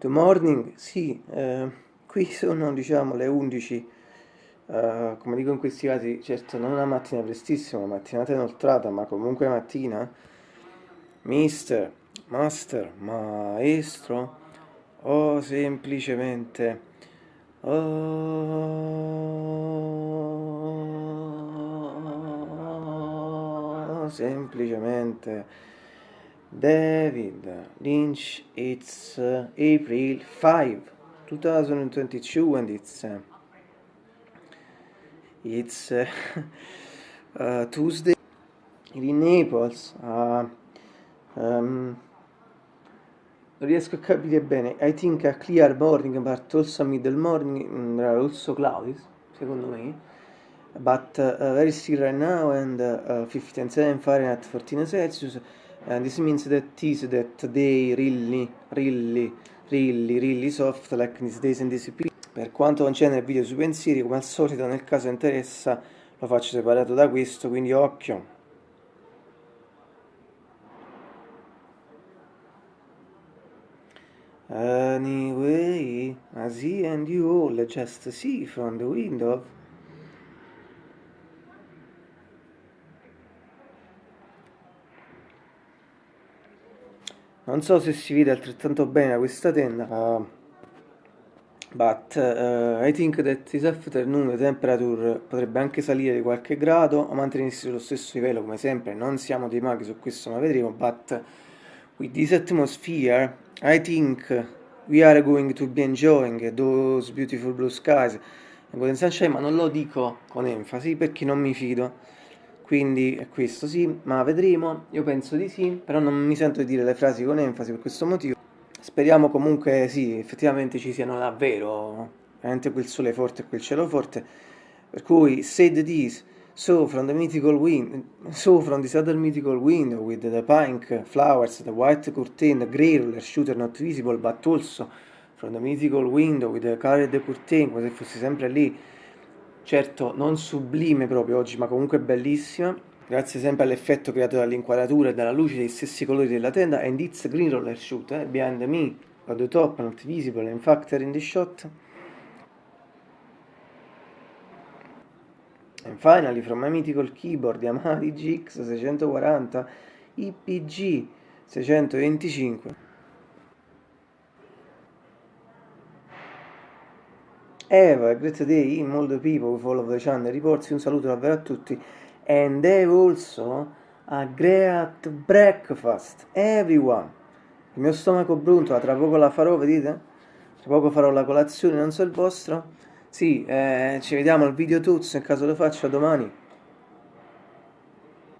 Good morning, sì, eh, qui sono diciamo le 11, eh, come dico in questi casi, certo non una mattina prestissima, una mattinata inoltrata, ma comunque mattina. Mister, master, maestro, o semplicemente... Oh, semplicemente David Lynch, it's uh, April 5, 2022 and it's uh, it's uh, uh, Tuesday in Naples. Uh, um, non riesco a capire bene. I think a clear morning, but also middle morning, mm, also cloudy, secondo me. But uh, very still right now and uh, 57 Fahrenheit, 14 Celsius. And this means that is that they really, really, really, really soft like these days and this Per quanto concerne il video sui pensieri, come al solito nel caso interessa lo faccio separato da questo, quindi occhio. Anyway, I see and you all just see from the window non so se si vede altrettanto bene da questa tenda uh, but uh, I think that this afternoon the temperature potrebbe anche salire di qualche grado o mantenersi sullo stesso livello come sempre. Non siamo dei maghi su questo ma vedremo. But with this atmosphere I think we are going to be enjoying those beautiful blue skies. And golden sunshine ma non lo dico con enfasi perché non mi fido quindi è questo sì, ma vedremo, io penso di sì, però non mi sento di dire le frasi con enfasi per questo motivo. Speriamo comunque sì, effettivamente ci siano davvero veramente quel sole forte e quel cielo forte, per cui said this, so from the mythical wind, so from this other mythical window with the pink flowers, the white curtain, the grey roller shooter not visible, but also from the mythical window with the colored curtain, come se fosse sempre lì, certo non sublime proprio oggi, ma comunque bellissima, grazie sempre all'effetto creato dall'inquadratura e dalla luce dei stessi colori della tenda, and it's green roller shoot, eh? behind me, at the top, not visible, in fact in the shot. And finally, from my mythical keyboard Yamaha DGX 640 IPG 625 Have a great day in all the people who follow the channel reports. Un saluto davvero a tutti. And have also a great breakfast, everyone. Il mio stomaco bruntola, tra poco la farò, vedete? Tra poco farò la colazione, non so il vostro. Sì, eh, ci vediamo al video tuts, nel caso lo faccio domani.